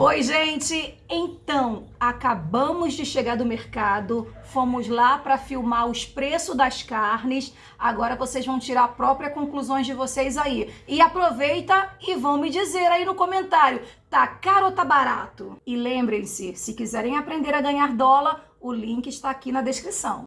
Oi, gente! Então, acabamos de chegar do mercado, fomos lá para filmar os preços das carnes. Agora vocês vão tirar a própria conclusões de vocês aí. E aproveita e vão me dizer aí no comentário, tá caro ou tá barato? E lembrem-se, se quiserem aprender a ganhar dólar, o link está aqui na descrição.